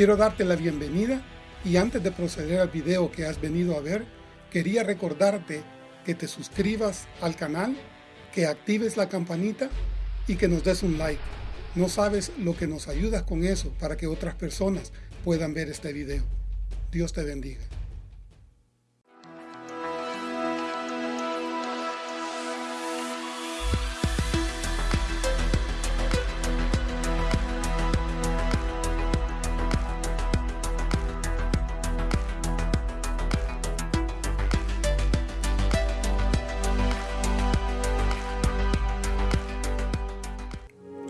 Quiero darte la bienvenida y antes de proceder al video que has venido a ver, quería recordarte que te suscribas al canal, que actives la campanita y que nos des un like. No sabes lo que nos ayudas con eso para que otras personas puedan ver este video. Dios te bendiga.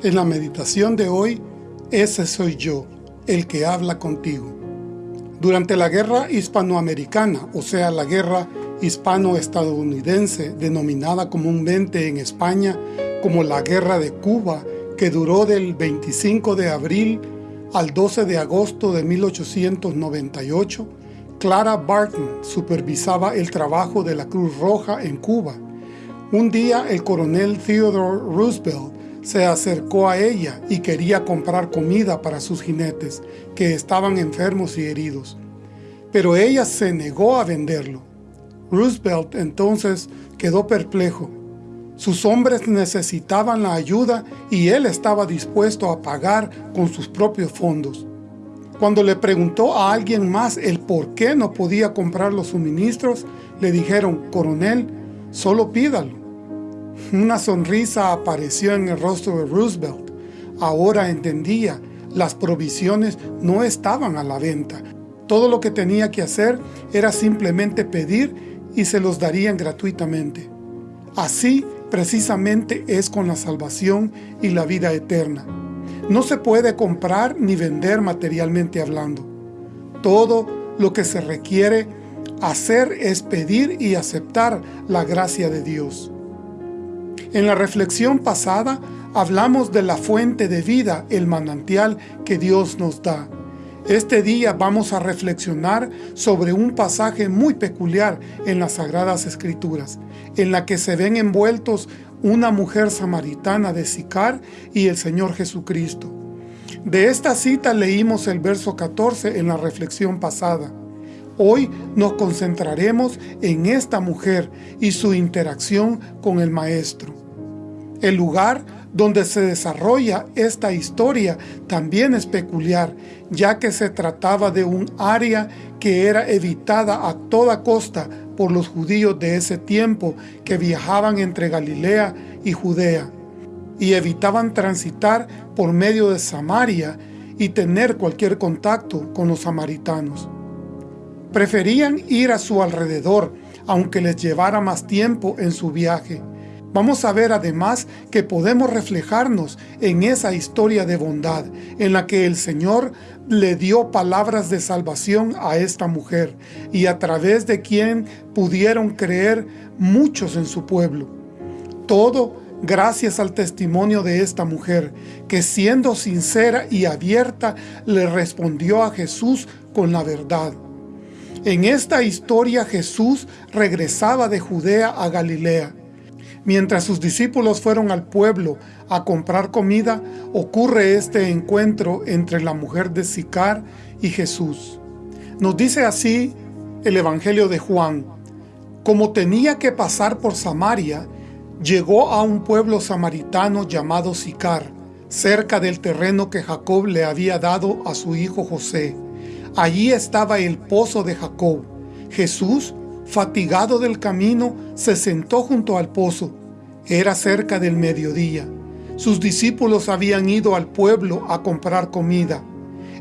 En la meditación de hoy, ese soy yo, el que habla contigo. Durante la guerra hispanoamericana, o sea, la guerra hispano-estadounidense, denominada comúnmente en España como la Guerra de Cuba, que duró del 25 de abril al 12 de agosto de 1898, Clara Barton supervisaba el trabajo de la Cruz Roja en Cuba. Un día el coronel Theodore Roosevelt se acercó a ella y quería comprar comida para sus jinetes, que estaban enfermos y heridos. Pero ella se negó a venderlo. Roosevelt entonces quedó perplejo. Sus hombres necesitaban la ayuda y él estaba dispuesto a pagar con sus propios fondos. Cuando le preguntó a alguien más el por qué no podía comprar los suministros, le dijeron, coronel, solo pídalo. Una sonrisa apareció en el rostro de Roosevelt. Ahora entendía, las provisiones no estaban a la venta. Todo lo que tenía que hacer era simplemente pedir y se los darían gratuitamente. Así precisamente es con la salvación y la vida eterna. No se puede comprar ni vender materialmente hablando. Todo lo que se requiere hacer es pedir y aceptar la gracia de Dios. En la reflexión pasada hablamos de la fuente de vida, el manantial que Dios nos da. Este día vamos a reflexionar sobre un pasaje muy peculiar en las Sagradas Escrituras, en la que se ven envueltos una mujer samaritana de Sicar y el Señor Jesucristo. De esta cita leímos el verso 14 en la reflexión pasada. Hoy nos concentraremos en esta mujer y su interacción con el Maestro. El lugar donde se desarrolla esta historia también es peculiar, ya que se trataba de un área que era evitada a toda costa por los judíos de ese tiempo que viajaban entre Galilea y Judea, y evitaban transitar por medio de Samaria y tener cualquier contacto con los samaritanos. Preferían ir a su alrededor, aunque les llevara más tiempo en su viaje. Vamos a ver además que podemos reflejarnos en esa historia de bondad, en la que el Señor le dio palabras de salvación a esta mujer, y a través de quien pudieron creer muchos en su pueblo. Todo gracias al testimonio de esta mujer, que siendo sincera y abierta, le respondió a Jesús con la verdad. En esta historia Jesús regresaba de Judea a Galilea. Mientras sus discípulos fueron al pueblo a comprar comida, ocurre este encuentro entre la mujer de Sicar y Jesús. Nos dice así el Evangelio de Juan, como tenía que pasar por Samaria, llegó a un pueblo samaritano llamado Sicar, cerca del terreno que Jacob le había dado a su hijo José. Allí estaba el pozo de Jacob. Jesús, fatigado del camino, se sentó junto al pozo. Era cerca del mediodía. Sus discípulos habían ido al pueblo a comprar comida.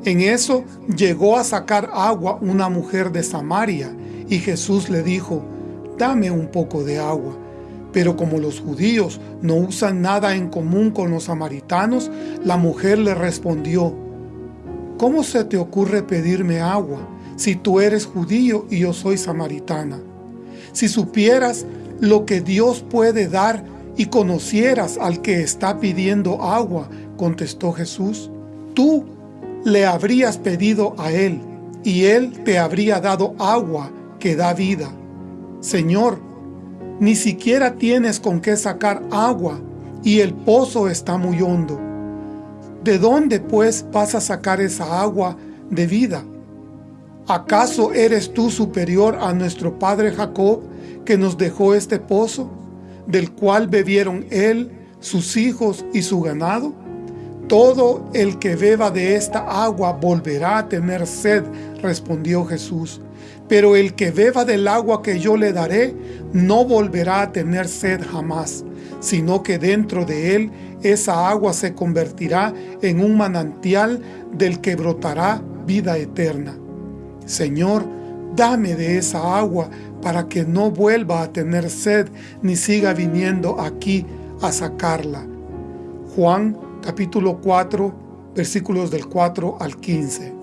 En eso llegó a sacar agua una mujer de Samaria, y Jesús le dijo, dame un poco de agua. Pero como los judíos no usan nada en común con los samaritanos, la mujer le respondió, ¿Cómo se te ocurre pedirme agua si tú eres judío y yo soy samaritana? Si supieras lo que Dios puede dar y conocieras al que está pidiendo agua, contestó Jesús, tú le habrías pedido a él, y él te habría dado agua que da vida. Señor, ni siquiera tienes con qué sacar agua, y el pozo está muy hondo. ¿De dónde pues vas a sacar esa agua de vida. ¿Acaso eres tú superior a nuestro padre Jacob, que nos dejó este pozo, del cual bebieron él, sus hijos y su ganado? Todo el que beba de esta agua volverá a tener sed, respondió Jesús. Pero el que beba del agua que yo le daré, no volverá a tener sed jamás, sino que dentro de él esa agua se convertirá en un manantial del que brotará vida eterna. Señor, dame de esa agua para que no vuelva a tener sed ni siga viniendo aquí a sacarla. Juan capítulo 4 versículos del 4 al 15.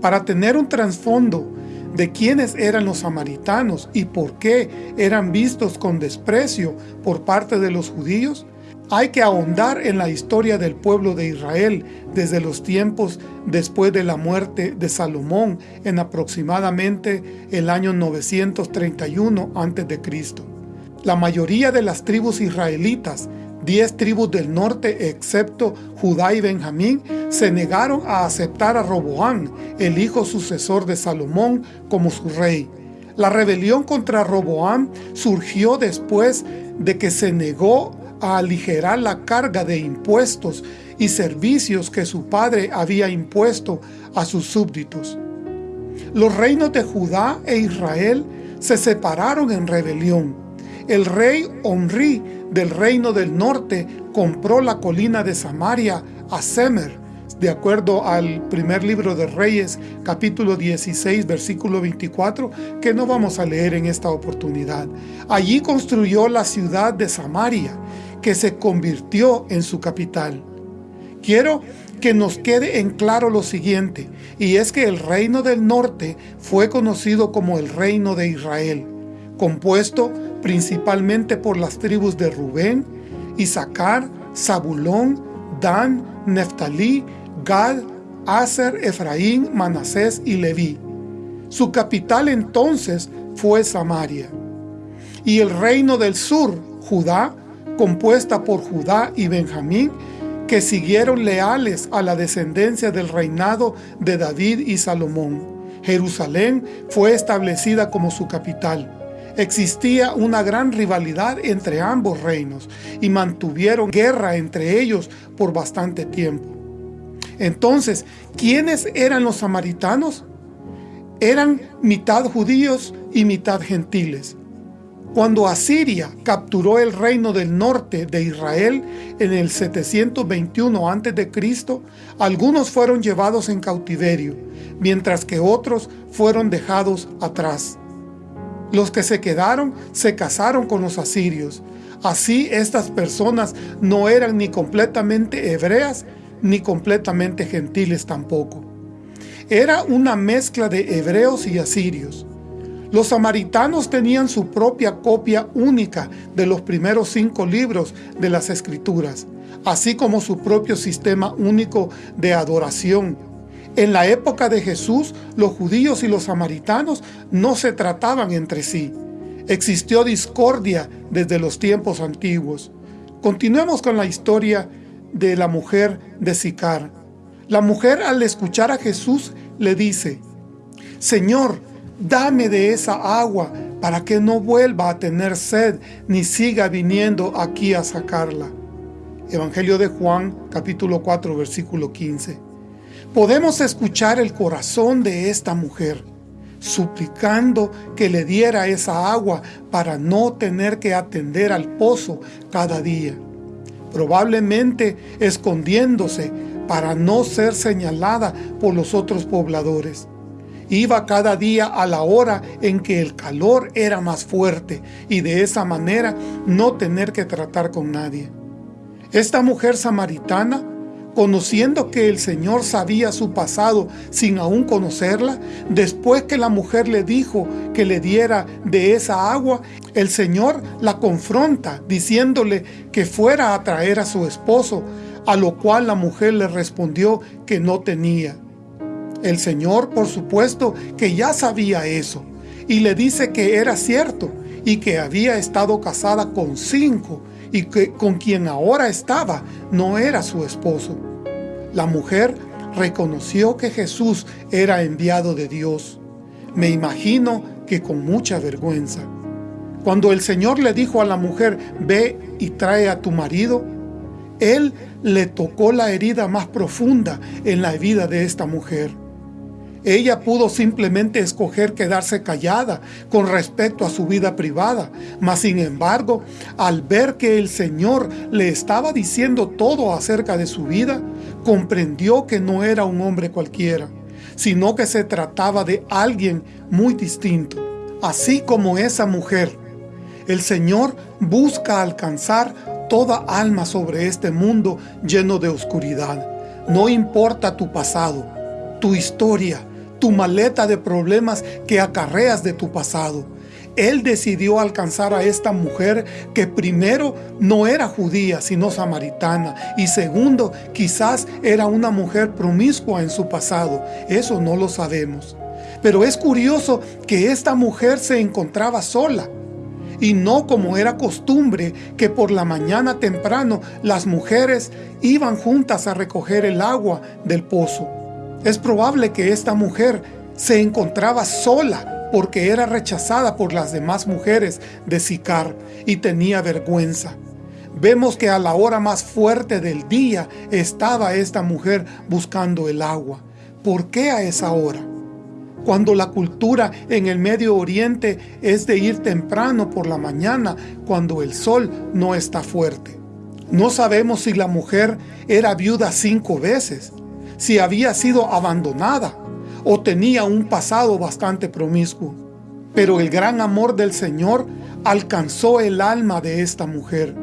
Para tener un trasfondo de quiénes eran los samaritanos y por qué eran vistos con desprecio por parte de los judíos, hay que ahondar en la historia del pueblo de Israel desde los tiempos después de la muerte de Salomón en aproximadamente el año 931 a.C. La mayoría de las tribus israelitas, diez tribus del norte excepto Judá y Benjamín, se negaron a aceptar a Roboán, el hijo sucesor de Salomón, como su rey. La rebelión contra Roboán surgió después de que se negó a aligerar la carga de impuestos y servicios que su padre había impuesto a sus súbditos. Los reinos de Judá e Israel se separaron en rebelión. El rey Omri del reino del norte compró la colina de Samaria a Semer, de acuerdo al primer libro de Reyes, capítulo 16, versículo 24, que no vamos a leer en esta oportunidad. Allí construyó la ciudad de Samaria, que se convirtió en su capital. Quiero que nos quede en claro lo siguiente, y es que el reino del norte fue conocido como el reino de Israel, compuesto principalmente por las tribus de Rubén, Isaacar, Zabulón, Dan, Neftalí, Gad, Aser, Efraín, Manasés y Leví. Su capital entonces fue Samaria. Y el reino del sur, Judá, compuesta por Judá y Benjamín, que siguieron leales a la descendencia del reinado de David y Salomón. Jerusalén fue establecida como su capital. Existía una gran rivalidad entre ambos reinos y mantuvieron guerra entre ellos por bastante tiempo. Entonces, ¿quiénes eran los samaritanos? Eran mitad judíos y mitad gentiles. Cuando Asiria capturó el reino del norte de Israel en el 721 a.C., algunos fueron llevados en cautiverio, mientras que otros fueron dejados atrás. Los que se quedaron se casaron con los asirios. Así estas personas no eran ni completamente hebreas ni completamente gentiles tampoco. Era una mezcla de hebreos y asirios. Los samaritanos tenían su propia copia única de los primeros cinco libros de las Escrituras, así como su propio sistema único de adoración. En la época de Jesús, los judíos y los samaritanos no se trataban entre sí. Existió discordia desde los tiempos antiguos. Continuemos con la historia de la mujer de Sicar. La mujer al escuchar a Jesús le dice, Señor, dame de esa agua para que no vuelva a tener sed ni siga viniendo aquí a sacarla. Evangelio de Juan, capítulo 4, versículo 15. Podemos escuchar el corazón de esta mujer, suplicando que le diera esa agua para no tener que atender al pozo cada día. Probablemente escondiéndose para no ser señalada por los otros pobladores. Iba cada día a la hora en que el calor era más fuerte y de esa manera no tener que tratar con nadie. Esta mujer samaritana, conociendo que el Señor sabía su pasado sin aún conocerla, después que la mujer le dijo que le diera de esa agua, el Señor la confronta diciéndole que fuera a traer a su esposo, a lo cual la mujer le respondió que no tenía. El Señor, por supuesto, que ya sabía eso, y le dice que era cierto, y que había estado casada con cinco, y que con quien ahora estaba no era su esposo. La mujer reconoció que Jesús era enviado de Dios. Me imagino que con mucha vergüenza. Cuando el Señor le dijo a la mujer, ve y trae a tu marido, Él le tocó la herida más profunda en la vida de esta mujer. Ella pudo simplemente escoger quedarse callada con respecto a su vida privada, mas sin embargo, al ver que el Señor le estaba diciendo todo acerca de su vida, comprendió que no era un hombre cualquiera, sino que se trataba de alguien muy distinto. Así como esa mujer, el Señor busca alcanzar toda alma sobre este mundo lleno de oscuridad. No importa tu pasado, tu historia, tu maleta de problemas que acarreas de tu pasado. Él decidió alcanzar a esta mujer que primero no era judía, sino samaritana, y segundo, quizás era una mujer promiscua en su pasado. Eso no lo sabemos. Pero es curioso que esta mujer se encontraba sola y no como era costumbre que por la mañana temprano las mujeres iban juntas a recoger el agua del pozo. Es probable que esta mujer se encontraba sola porque era rechazada por las demás mujeres de Sicar y tenía vergüenza. Vemos que a la hora más fuerte del día estaba esta mujer buscando el agua. ¿Por qué a esa hora? cuando la cultura en el Medio Oriente es de ir temprano por la mañana cuando el sol no está fuerte. No sabemos si la mujer era viuda cinco veces, si había sido abandonada o tenía un pasado bastante promiscuo. Pero el gran amor del Señor alcanzó el alma de esta mujer.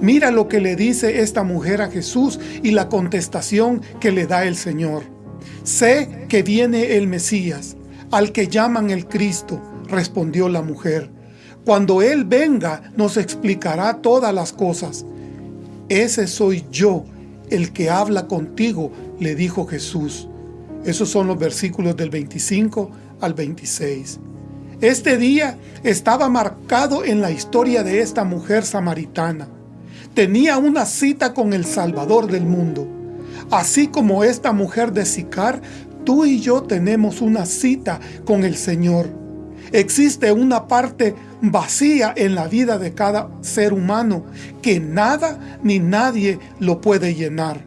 Mira lo que le dice esta mujer a Jesús y la contestación que le da el Señor. Sé que viene el Mesías, al que llaman el Cristo, respondió la mujer. Cuando Él venga, nos explicará todas las cosas. Ese soy yo, el que habla contigo, le dijo Jesús. Esos son los versículos del 25 al 26. Este día estaba marcado en la historia de esta mujer samaritana. Tenía una cita con el Salvador del mundo. Así como esta mujer de Sicar, tú y yo tenemos una cita con el Señor. Existe una parte vacía en la vida de cada ser humano que nada ni nadie lo puede llenar.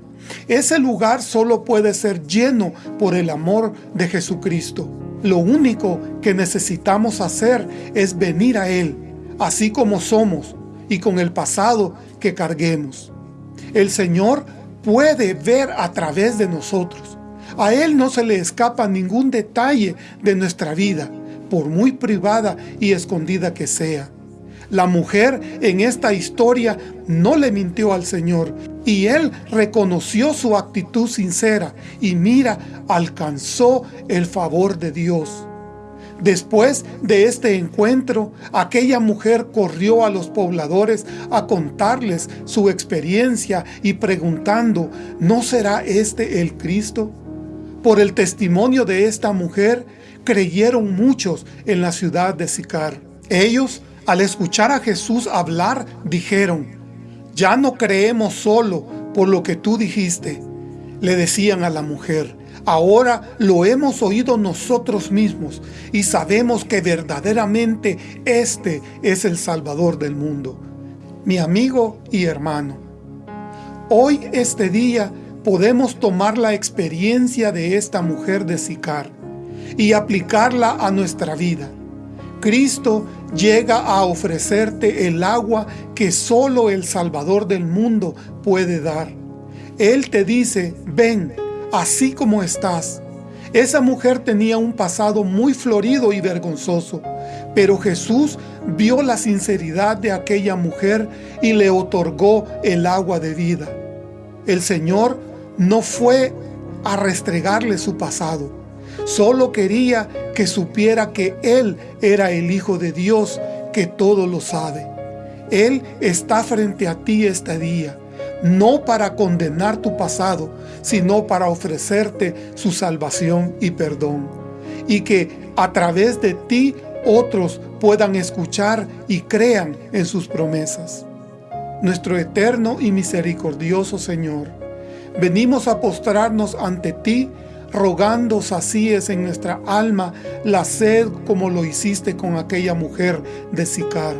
Ese lugar solo puede ser lleno por el amor de Jesucristo. Lo único que necesitamos hacer es venir a Él, así como somos y con el pasado que carguemos. El Señor puede ver a través de nosotros. A Él no se le escapa ningún detalle de nuestra vida, por muy privada y escondida que sea. La mujer en esta historia no le mintió al Señor y Él reconoció su actitud sincera y mira, alcanzó el favor de Dios. Después de este encuentro, aquella mujer corrió a los pobladores a contarles su experiencia y preguntando, ¿no será este el Cristo? Por el testimonio de esta mujer, creyeron muchos en la ciudad de Sicar. Ellos, al escuchar a Jesús hablar, dijeron, «Ya no creemos solo por lo que tú dijiste», le decían a la mujer, Ahora lo hemos oído nosotros mismos y sabemos que verdaderamente este es el Salvador del mundo. Mi amigo y hermano, hoy este día podemos tomar la experiencia de esta mujer de Sicar y aplicarla a nuestra vida. Cristo llega a ofrecerte el agua que solo el Salvador del mundo puede dar. Él te dice, ven, así como estás. Esa mujer tenía un pasado muy florido y vergonzoso, pero Jesús vio la sinceridad de aquella mujer y le otorgó el agua de vida. El Señor no fue a restregarle su pasado, solo quería que supiera que Él era el Hijo de Dios que todo lo sabe. Él está frente a ti este día no para condenar tu pasado, sino para ofrecerte su salvación y perdón. Y que a través de ti otros puedan escuchar y crean en sus promesas. Nuestro eterno y misericordioso Señor, venimos a postrarnos ante ti, rogando sacíes en nuestra alma la sed como lo hiciste con aquella mujer de Sicar.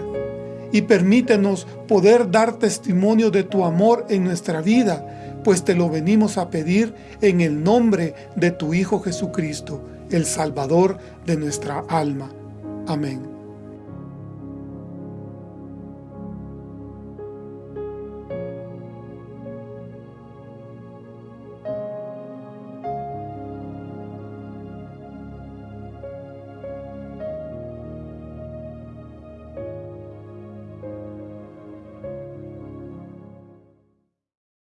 Y permítenos poder dar testimonio de tu amor en nuestra vida, pues te lo venimos a pedir en el nombre de tu Hijo Jesucristo, el Salvador de nuestra alma. Amén.